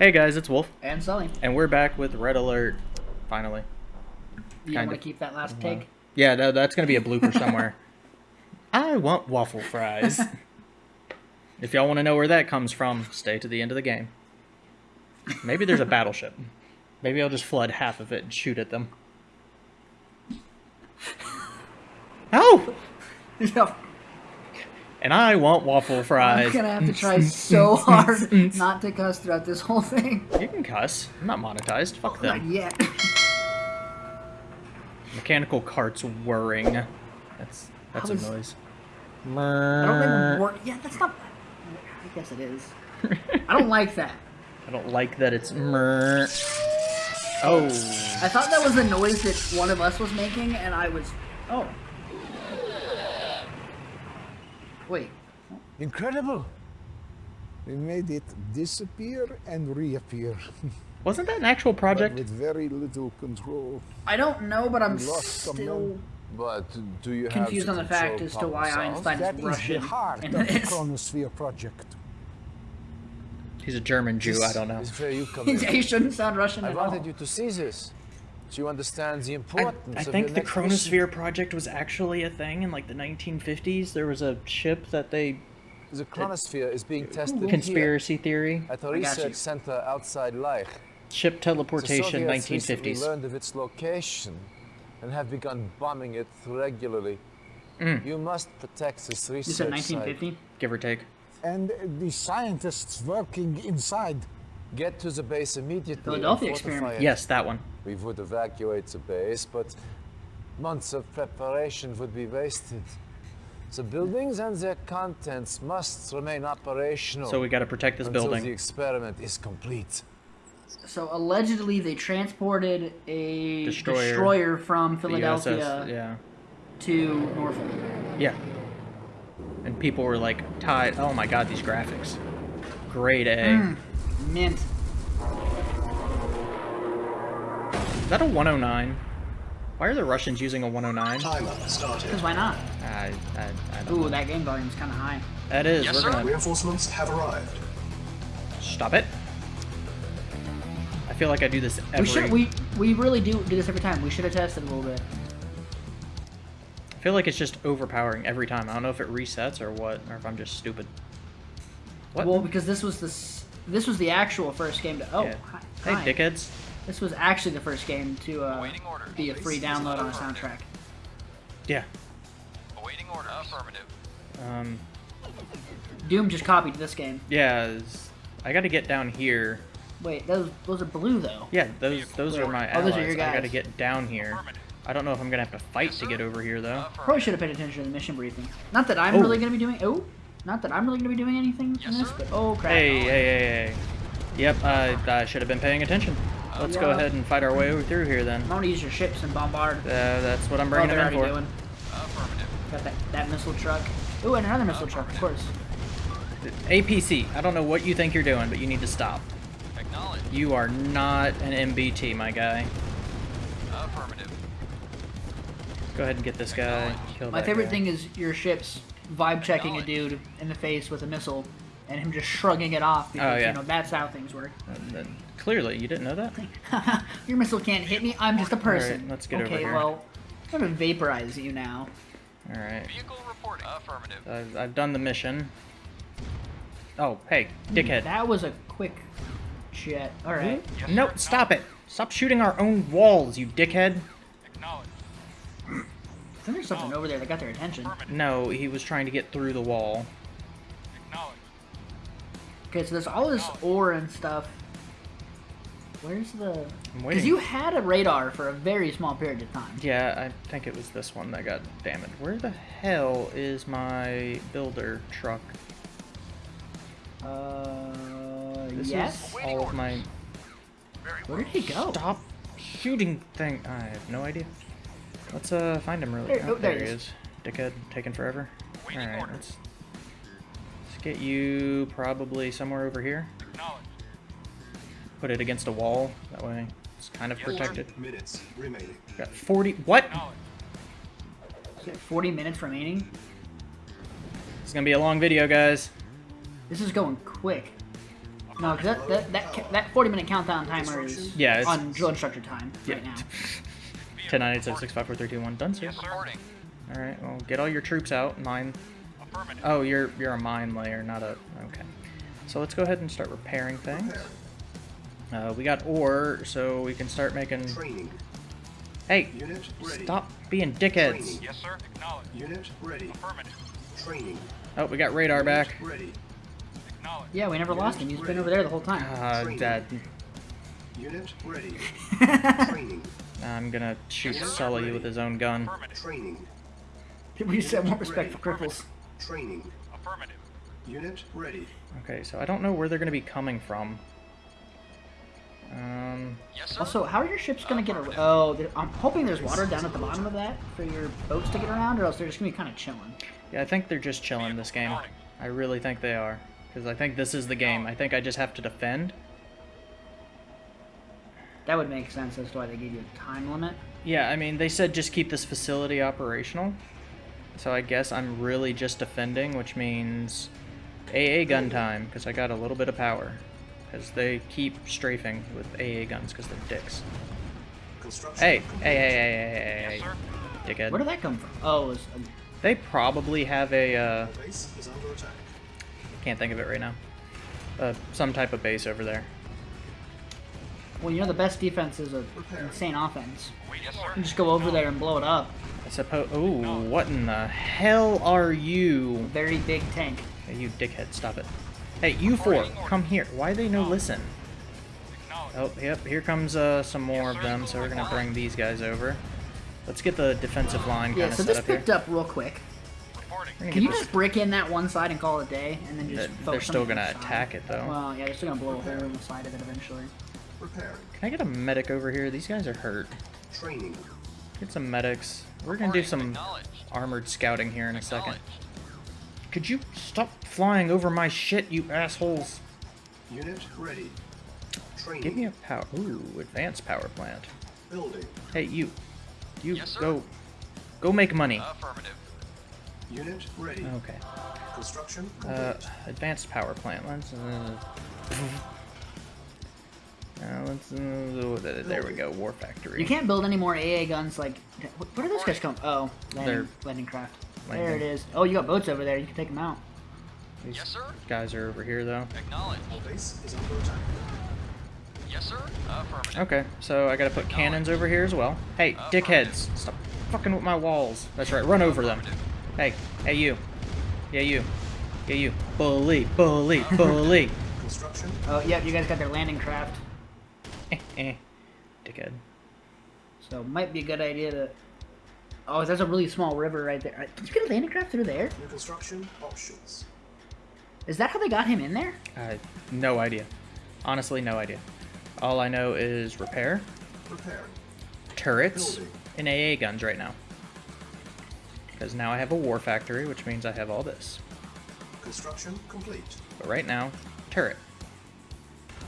Hey guys, it's Wolf, And Sully. and we're back with Red Alert. Finally. You want to keep that last Uh-huh. take? Yeah, that, that's gonna be a blooper somewhere. I want waffle fries. if y'all want to know where that comes from, stay to the end of the game. Maybe there's a battleship. Maybe I'll just flood half of it and shoot at them. Oh! Yeah. And I want waffle fries. I'm gonna have to try so hard mm-hmm. not to cuss throughout this whole thing. You can cuss. I'm not monetized. Fuck Not them. yet. Mechanical carts whirring. That's that's How a is- noise. I don't think work. Yeah, that's not. I guess it is. I don't like that. I don't like that it's mer. Oh. I thought that was the noise that one of us was making, and I was. Oh. Wait. Incredible! We made it disappear and reappear, Wasn't that an actual but project? with very little control. I don't know, but I'm lost still someone. But do you confused have on the fact as to why South? Einstein That is is Russian. the heart in of the this. Chronosphere project. He's a German Jew. This I don't know. is where you come he in. shouldn't sound Russian I at all. wanted you to see this, so you understand the I, importance I of think your the. Chronosphere project was actually a thing in like the 1950s. There was a ship that they The chronosphere is being tested conspiracy theory, here at a I got you. research center outside Leich. ship The teleportation, Soviets recently 1950s. learned of its location and have begun bombing it regularly. Mm. You must protect this You research said site. 1950. Give or take. And the scientists working inside. Get to the base immediately. Philadelphia experiment. it. Yes, that one. We would evacuate the base, but months of preparation would be wasted. The buildings and their contents must remain operational So we got to protect this until the experiment is complete. So allegedly, they transported a Destroyer. destroyer, from Philadelphia USS, yeah, to Norfolk. yeah. And people were like tied. Oh my god, these graphics. Great A. Mm. Mint. That a 109? Why are the Russians using a 109? Timer started. Because why not? I, I, I don't Ooh, know. that game volume's kind of high. That is. Yes, we're sir. gonna Reinforcements have arrived. stop it. I feel like I do this every. We should. We we really do do this every time. We should have tested a little bit. I feel like it's just overpowering every time. I don't know if it resets or what, or if I'm just stupid. What? Well, because this was the this was the actual first game to. Oh, Yeah. hi, hey, hi. dickheads. This was actually the first game to uh, be a free download on a soundtrack. Yeah. Awaiting order. Affirmative. Um. Doom just copied this game. Yeah. it's- I got to get down here. Wait, those those are blue though. Yeah, those those are my allies. Oh, those are your guys. I got to get down here. I don't know if I'm gonna have to fight to get over here though. Probably should have paid attention to the mission briefing. Not that I'm Oh. really gonna be doing. Oh, not that I'm really gonna be doing anything in this, but oh crap. Hey, hey, hey, hey. Yep, I, I should have been paying attention. Let's go ahead and fight our way over through here then. I'm gonna use your ships and bombard. Uh, that's what I'm Oh, bringing they're them in already for. doing. Affirmative. Got that, that missile truck. Ooh, and another missile truck, of course. APC, I don't know what you think you're doing, but you need to stop. Acknowledge. You are not an MBT, my guy. Affirmative. Go ahead and get this guy. Kill My favorite guy. thing is your ships vibe checking a dude in the face with a missile, and him just shrugging it off because Oh, yeah. you know that's how things work. And then- clearly, you didn't know that. your missile can't hit me. I'm just a person. let's get over okay, here. well, I'm gonna vaporize you now. All right, Vehicle reporting. Affirmative. I've, I've done the mission. Oh, hey, hmm, dickhead. That was a quick jet. All right. Hmm? No, stop it! Stop shooting our own walls, you dickhead. Acknowledge. I think there's something over there that got their attention. No, he was trying to get through the wall. Okay, so there's all this ore and stuff. Where's the? Because you had a radar for a very small period of time. Yeah, I think it was this one that got damaged. Where the hell is my builder truck? Uh, This yes. is all of my Where did he go? stop shooting thing. I have no idea. Let's uh find him really. There- oh, there there he is. is. Dickhead, taking forever. All Waiting right, order. let's, let's get you probably somewhere over here. Put it against a wall. That way, it's kind of protected. Minutes remaining. Got 40. What? It 40 minutes remaining. It's gonna be a long video, guys. This is going quick. No, because that, that, that, that 40 minute countdown timer is Yeah, it's- on drill instructor time right now. 10, 9, 8, 7, 6, 5, 4, 3, 2, 1. Done, sir. Yes, All right. Well, get all your troops out. Mine. Affirmative. Oh, you're you're a mine layer, not a. Okay. So let's go ahead and start repairing things. Uh, we got ore, so we can start making. Training. Hey, Unit ready. stop being dickheads. Training. Yes, sir. Acknowledge. Unit ready. Affirmative. Training. Oh, we got radar back. Ready. Acknowledge. Yeah, we never lost him. He's been over there the whole time. Uh, Dad, Unit ready. Training. I'm gonna shoot Sully with his own gun. Affirmative. Training. we just have more respect for cripples. Training. Affirmative. Unit ready. Okay, so I don't know where they're gonna be coming from. Um, Yes, sir. Also, how are your ships gonna get around? Oh, I'm hoping there's water down at the bottom of that for your boats to get around, or else they're just gonna be kind of chilling. yeah, I think they're just chilling this game. I really think they are. Because I think this is the game. I think I just have to defend. That would make sense as to why they gave you a time limit. Yeah, I mean, they said just keep this facility operational. So I guess I'm really just defending, which means AA gun time, because I got a little bit of power. Because they keep strafing with AA guns, because they're dicks. Construction. Hey, hey, complete. hey, hey, hey, hey, Yes, dickhead. Where did that come from? Oh, it was, um, They probably have a, uh, Base is under attack. can't think of it right now. Uh, some type of base over there. well, you know the best defense is a Repair. insane offense. Wait, yes, You just go over there and blow it up. I suppose. Ooh, what in the hell are you? Very big tank. Hey, you dickhead, stop it. Hey, you four, come here. Why they no listen? Oh, yep, here comes uh, some more of them, so we're gonna bring these guys over. Let's get the defensive line kind of so set this up here. picked up real quick. Reporting. We're gonna Can you this- just break in that one side and call it a day, and then just They're- focus they're still gonna other attack it, though. Well, yeah, they're still gonna blow a hole in the side of it eventually. Repairing. Can I get a medic over here? These guys are hurt. Training. Get some medics. We're gonna do some armored scouting here in a second. Could you stop flying over my shit, you assholes? Unit ready. Training. Give me a power. Ooh, advanced power plant. Building. Hey, you. You Yes, go. Go make money. Affirmative. Unit ready. Okay. Construction complete. Uh, advanced power plant. Let's. Uh, uh, let's. Uh, there we go. War factory. You can't build any more AA guns like. wh- Where do those guys come? Oh, landing, They're- landing craft. There it is. Oh, you got boats over there. You can take them out. These Yes, sir. guys are over here though. Acknowledge. Base is under attack. Yes, sir. Affirmative. Okay, so I gotta put cannons over here as well. Hey, dickheads! Stop fucking with my walls. That's right. Run over them. Hey, hey you. Yeah you. Yeah you. Bully, bully, bully. Construction. Oh, yep. You guys got their landing craft. Eh, eh. Dickhead. So might be a good idea to. Oh, there's a really small river right there. Did you get a landing craft through there? New construction options. Is that how they got him in there? Uh, no idea. Honestly, no idea. All I know is repair, Repairing. turrets, Building. and AA guns right now. Because now I have a war factory, which means I have all this. Construction complete. But right now, turret.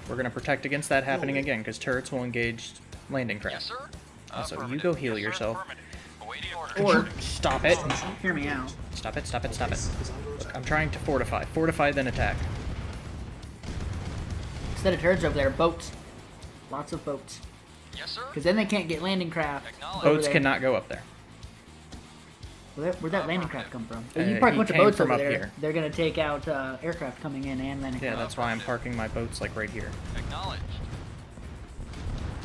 We're going to protect against that happening again, because turrets will engage landing craft. sir. Uh, so you go heal Yes, yourself. Affirmative. Awaiting Could order. Or- you stop it? Hear me out. Stop it, stop it, stop it. Base is under attack. I'm trying to fortify. Fortify, then attack. Instead of turrets over there, boats. Lots of boats. Yes, sir. Because then they can't get landing craft. Boats cannot go up there. Where, where'd that landing craft come from? Uh, you park a bunch of boats from over up there. here. They're gonna take out uh, aircraft coming in and landing Yeah, craft. that's why I'm parking my boats like right here. Acknowledge.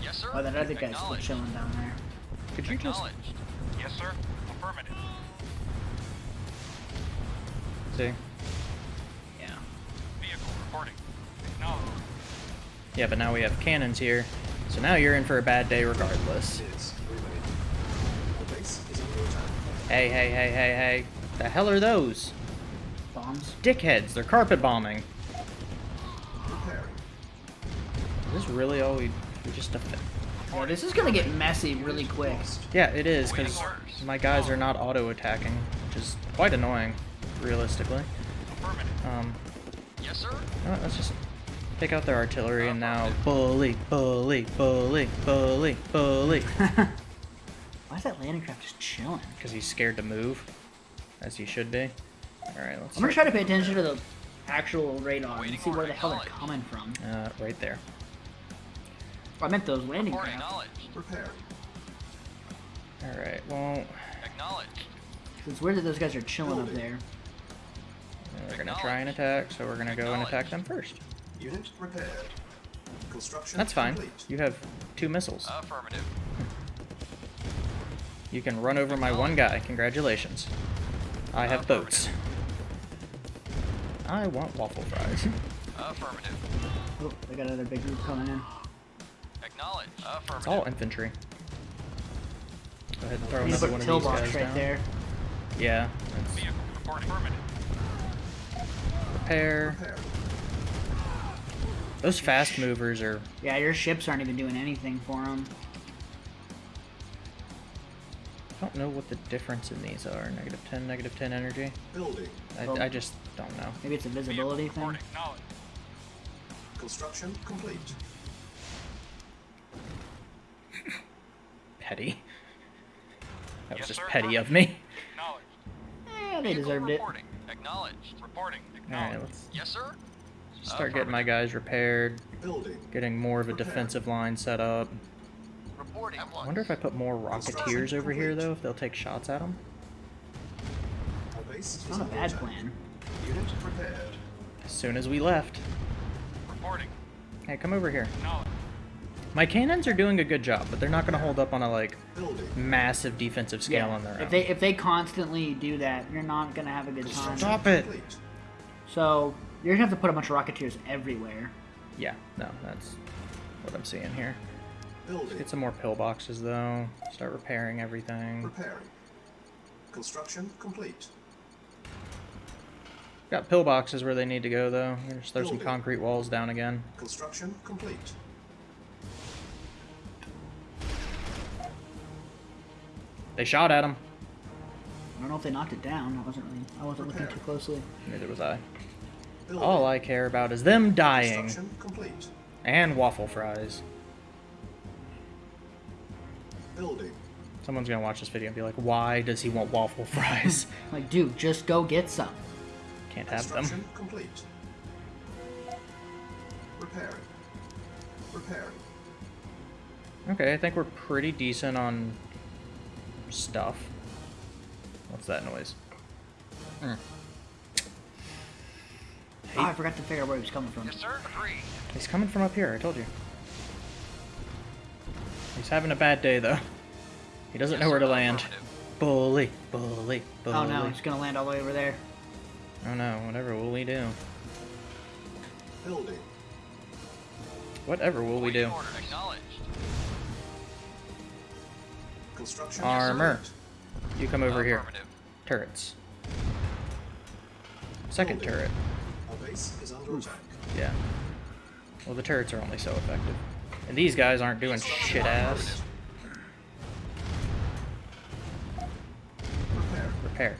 Yes, sir. Oh, that other guy's still chilling down there. Could you just Yes, sir. Affirmative. see? Yeah. Vehicle reporting. Acknowledge. Yeah, but now we have cannons here. So now you're in for a bad day regardless. Is Hey, hey, hey, hey, hey. The hell are those? Bombs. Dickheads, they're carpet bombing. Repairing. Is this really all we, we just defend? Yeah, this is gonna get messy really quick. Yeah, it is, because my guys are not auto-attacking, which is quite annoying, realistically. Um, Yes, sir. you let's just take out their artillery and now bully, bully, bully, bully, bully. Why is that landing craft just chilling? Because he's scared to move, as he should be. Alright, let's I'm gonna try to pay attention to the actual radar and Waiting see where the hell they're coming from. Uh, right there. I meant those landing craft. acknowledged. Repairing. All right. Well, Acknowledged. It's weird that those guys are chilling up there. they're gonna try and attack, so we're gonna go and attack them first. Unit repaired. Construction That's fine. complete. You have two missiles. Affirmative. You can run over my one guy. Congratulations. I have boats. I want waffle fries. Affirmative. Oh, they got another big group coming in. Acknowledge. Affirmative. It's all infantry. Go ahead and throw We need to another put one a of pill these guys right down. there. Yeah. That's Vehicle reporting. Affirmative. repair. Repairing. Those fast movers are. Yeah, your ships aren't even doing anything for them. I don't know what the difference in these are. Negative 10, negative 10 energy. Building. I, Well- I just don't know. Maybe it's a Vehicle visibility thing. Construction complete. Petty. That was just sir. petty of me. Acknowledged. Eh, they Vehicle deserved it. Acknowledged. Reporting. Acknowledged. let's Yes, sir. Start getting my guys repaired. Building. Getting more of a defensive line set up. Reporting. I wonder if I put more Rocketeers over here, though, if they'll take shots at them. Our base is Not a bad plan. Unit prepared. As soon as we left. Reporting. Hey, come over here. My cannons are doing a good job, but they're not going to hold up on a, like, massive defensive scale Yeah, on their own. If they if they constantly do that, you're not gonna have a good time. Stop it! So you're gonna have to put a bunch of rocketeers everywhere. Yeah, no, that's what I'm seeing here. Building. Get some more pillboxes, though. Start repairing everything. Repairing. Construction complete. Got pillboxes where they need to go, though. Just throw some concrete walls down again. Construction complete. They shot at him. I don't know if they knocked it down. I wasn't really I wasn't looking too closely. Neither was I. Building. All I care about is them dying. Construction complete. And waffle fries. Building. Someone's gonna watch this video and be like, why does he want waffle fries? Like, dude, just go get some. Can't have them. Complete. Repairing. Repairing. Okay, I think we're pretty decent on stuff. What's that noise? Hmm. Oh, I forgot to figure out where he was coming from. Yes, sir. Agreed. He's coming from up here, I told you. He's having a bad day, though. He doesn't know where to land. Bully, bully, bully. Oh no, he's gonna land all the way over there. Oh no, whatever will we do? Building. Whatever will we do? Construction Armor. You come over here. Turrets. Second turret. Our base is under attack. Yeah. Well, the turrets are only so effective. And these guys aren't doing shit ass. Repair. Repair.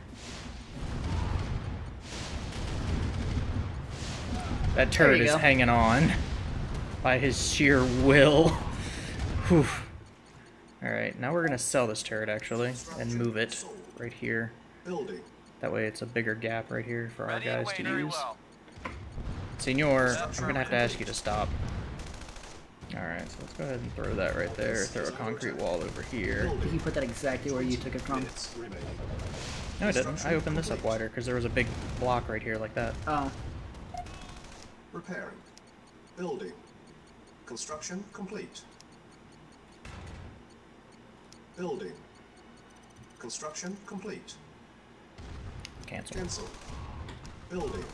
That turret is go. hanging on by his sheer will. Whew. Alright, now we're gonna sell this turret actually and move it right here. That way it's a bigger gap right here for our guys to use. well. Senor, I'm gonna have to ask you to stop. Alright, so let's go ahead and throw that right there. Throw a concrete wall over here. I think you put that exactly where you took it from. No, I didn't. I opened this up wider because there was a big block right here like that. Oh, Repairing. Building. Construction complete. Building. Construction complete. Cancel. Cancel. Building.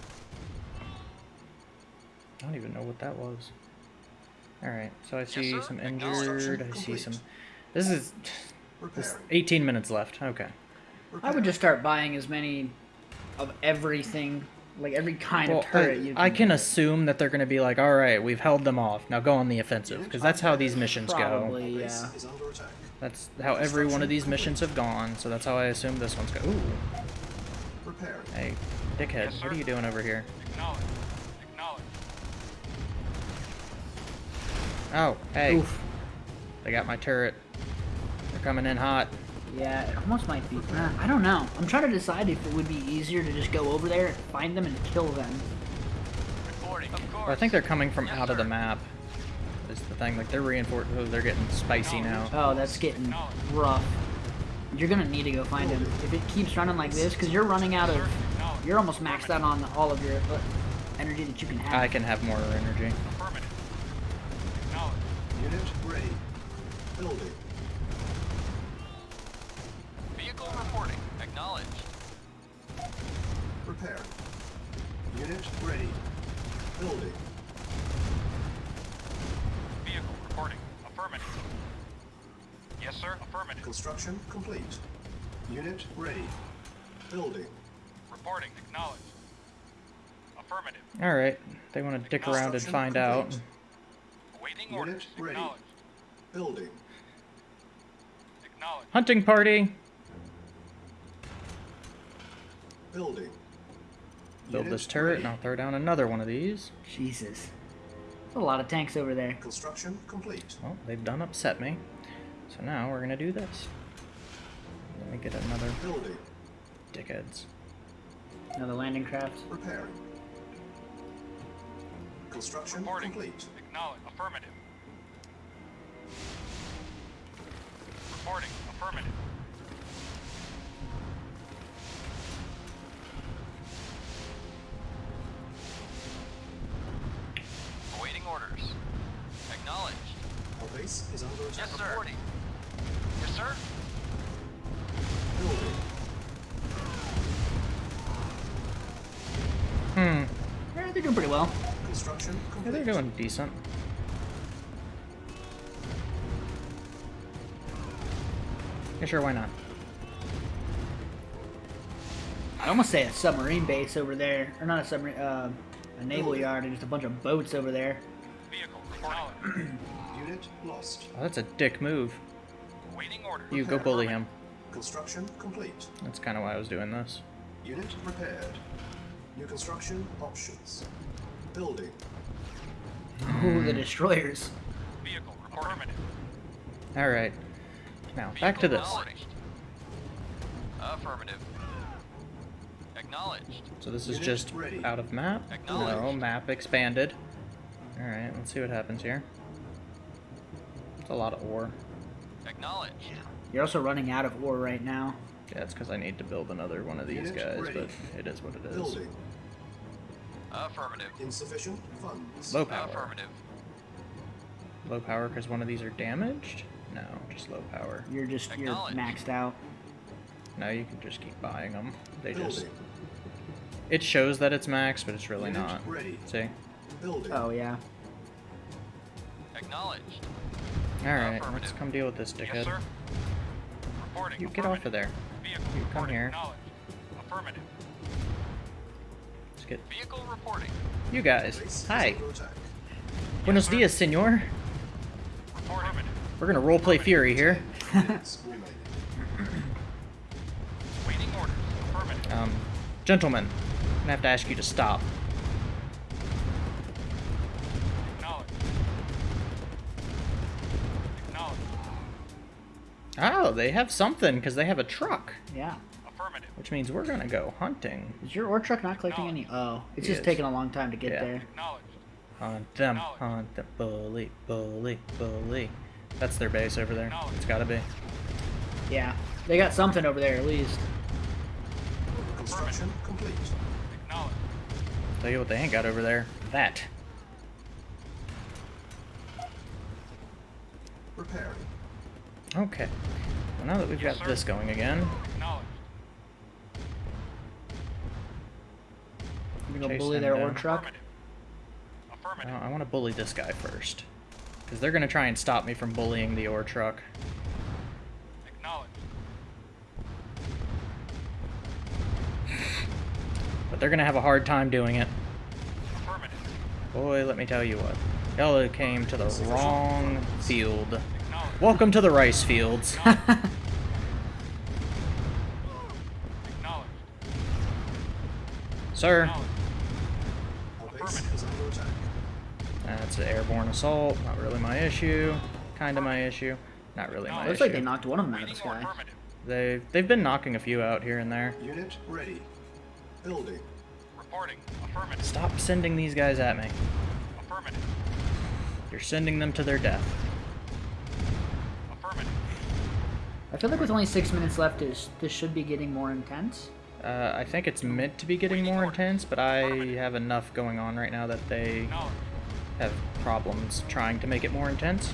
I don't even know what that was. Alright, so I see sir. some injured. I see some. This is. This 18 minutes left. Okay. I would just start buying as many of everything, like every kind Well, of turret I, you. I can get. assume that they're going to be like, alright, we've held them off. Now go on the offensive. Because that's how these missions go. Probably, Base yeah. is under attack. That's how every one of these missions have gone. So that's how I assume this one's going. Ooh. Repairing. Hey, dickhead, Yes, what are you doing over here? Oh, hey. Oof. They got my turret. They're coming in hot. Yeah, it almost might be. Uh, I don't know. I'm trying to decide if it would be easier to just go over there, find them, and kill them, Reporting. Of course. Well, I think they're coming from Yes, out of the map. Is the thing like they're reinforced? Oh, they're getting spicy now. Oh, that's getting rough. You're gonna need to go find him. If it keeps running like this, because you're running out of... You're almost maxed out on all of your uh, energy that you can have. I can have more energy. Affirmative. Acknowledged. Unit ready. Building. Vehicle reporting. Acknowledged. Repairing. Unit ready. Building. Vehicle reporting. Affirmative. Yes, sir. Affirmative. Construction complete. Unit ready. Building. Reporting. Acknowledged. Affirmative. All right, they want to dick around and Construction find out. Complete. Awaiting Unit orders. ready. Acknowledged. Building. Acknowledged. Hunting party. Building. Build Unit this turret, ready. and I'll throw down another one of these. Jesus. There's a lot of tanks over there. Construction complete. Well, they've done upset me. So now we're gonna do this. Let me get another Building. dickheads. Another landing craft. Repairing. Construction Reporting. complete. Acknowledged. Affirmative. Reporting. Affirmative. Awaiting orders. Acknowledged. Our base is under attack. Yes, sir. Reporting. Yes, sir. Hmm. Yeah, they're doing pretty well. Construction Yeah, they're doing decent. Yeah, sure, why not? I'd almost say a submarine base over there. Or not a submarine, uh, a naval yard and just a bunch of boats over there. Vehicle. Unit lost. Oh, that's a dick move. Awaiting orders. You go bully him. Construction complete. That's kind of why I was doing this. Unit repaired. New construction options. Building. Ooh, the destroyers. Vehicle reporting. All right. Now back to this. Affirmative. Acknowledged. So this is just out of map. No, map expanded. All right, let's see what happens here. It's a lot of ore. Acknowledged. You're also running out of ore right now. Yeah, it's because I need to build another one of these guys, but it is what it is. Building. Affirmative. Insufficient funds. Low power. Affirmative. Low power because one of these are damaged? No, just low power. You're just, you're maxed out. No, you can just keep buying them. They just Building. it shows that it's max, but it's really Unit not. ready. See? Building. Oh, yeah. Acknowledged. All right, let's come deal with this Yes, dickhead. sir. Reporting. You get off of there. Vehicle You come here. Affirmative. Let's get Vehicle reporting. you guys. Hi. under. Buenos sir. dias, senor. Reporting. We're gonna roleplay Fury here. Units remaining. Waiting orders. Affirmative. Um, gentlemen, I'm gonna have to ask you to stop. Acknowledged. Acknowledged. Oh, they have something because they have a truck, Yeah. Affirmative. which means we're gonna go hunting. Is your ore truck not collecting any? Oh, it's just Yes. taking a long time to get Yeah. there. Hunt them, hunt them, bully, bully, bully. That's their base over there. It's gotta be. Yeah. They got something over there at least. Construction complete. Acknowledged. Tell you what they ain't got over there. That. Repairing. Okay. Well, now that we've Yes, got sir. this going again, Acknowledged. You gonna bully their ore truck? Affirmative. I, Affirmative. I want to bully this guy first. Because they're gonna try and stop me from bullying the ore truck. But they're gonna have a hard time doing it. Boy, let me tell you what. Y'all came to the wrong field. Welcome to the rice fields. Sir, that's an airborne assault. Not really my issue. Kinda my issue. Not really my issue. Looks issue. like they knocked one of them out of the Waiting sky. They've, they've been knocking a few out here and there. Unit ready. Building. Reporting. Affirmative. Stop sending these guys at me. Affirmative. You're sending them to their death. Affirmative. I feel like with only six minutes left, is this should be getting more intense. Uh, I think it's meant to be getting more intense, but I have enough going on right now that they Acknowledged. Have problems trying to make it more intense.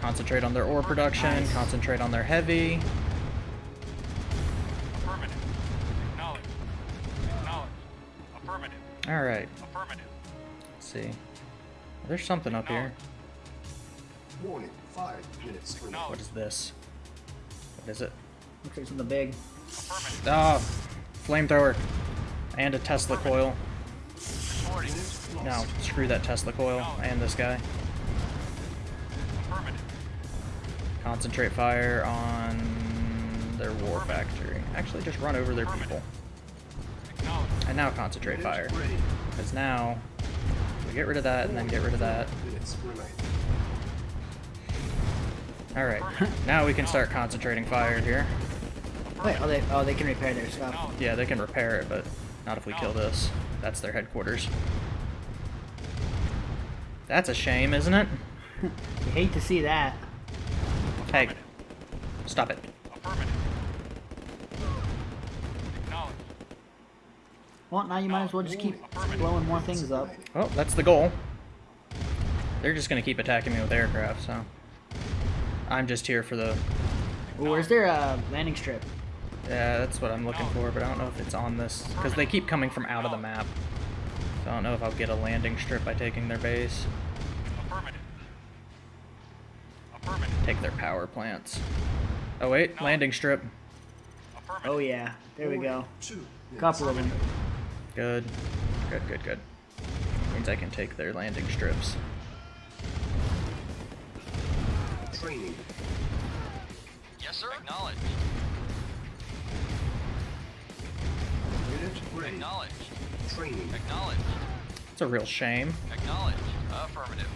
Concentrate on their ore production, concentrate on their heavy. Affirmative. Acknowledged. Acknowledged. Affirmative. Alright, Affirmative. let's see. There's something up here. Warning. Five minutes. What is this? What is it? Looks like something big. Affirmative. Oh, flamethrower. And a Tesla coil. No, screw that Tesla coil and this guy. Concentrate fire on their war factory. Actually, just run over their people. And now concentrate fire. Because now, we get rid of that and then get rid of that. Alright, now we can start concentrating fire here. Wait, oh they oh they can repair their stuff. Yeah, they can repair it, but not if we kill this. That's their headquarters. That's a shame, isn't it? You hate to see that. Hey, stop it. Well, now you might as well just keep blowing more things up. Well, that's the goal. They're just gonna keep attacking me with aircraft, so... I'm just here for the... Ooh, where's their uh, landing strip? Yeah, that's what I'm looking for, but I don't know if it's on this... Because they keep coming from out of the map. So I don't know if I'll get a landing strip by taking their base. Affirmative. Affirmative. Take their power plants. Oh wait, landing strip. Affirmative. Oh yeah, there we go. Two minutes Couple of them. Good. Good, good, good. Means I can take their landing strips. Training. Yes, sir. Acknowledged. Unit ready. Acknowledged. Training. Acknowledged. It's a real shame. Acknowledged. Affirmative.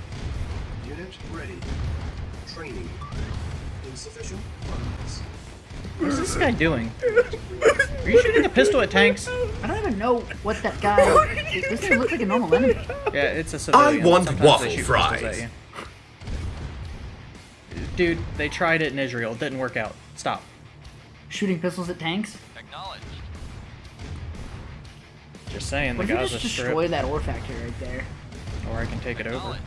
Unit ready. Training. Insufficient funds. What's this guy doing? Are you shooting a pistol at tanks? I don't even know what that guy. this doesn't look like a normal enemy. Yeah, it's a civilian. want Sometimes waffle shoot pistols at fries. Dude, they tried it in Israel. It didn't work out. Stop. Shooting pistols at tanks. Acknowledged. Just saying, the What if you Gaza just Strip. destroy that ore factory right there? Or I can take it over.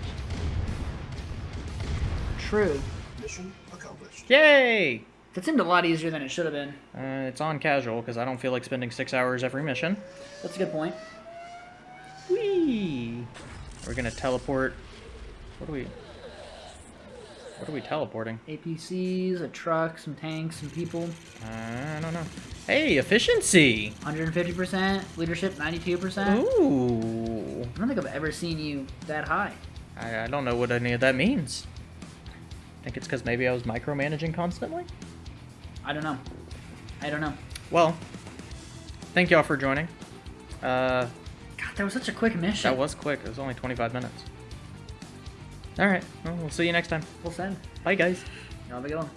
True. Mission accomplished. Yay! That seemed a lot easier than it should have been. Uh, it's on casual because I don't feel like spending six hours every mission. That's a good point. Whee! We're gonna teleport. What are we? What are we teleporting? APCs, a truck, some tanks, some people. I don't know. Hey, efficiency! 150%, leadership 92%. Ooh. I don't think I've ever seen you that high. I, I don't know what any of that means. I think it's because maybe I was micromanaging constantly. I don't know. I don't know. Well, thank y'all for joining. Uh, God, that was such a quick mission. that was quick. It was only 25 minutes. All right. Well, we'll see you next time. We'll send. Bye, guys. Y'all have a good one.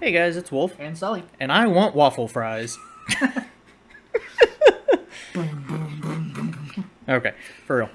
Hey, guys. It's Wolf, And Sully. and I want waffle fries. okay, for real.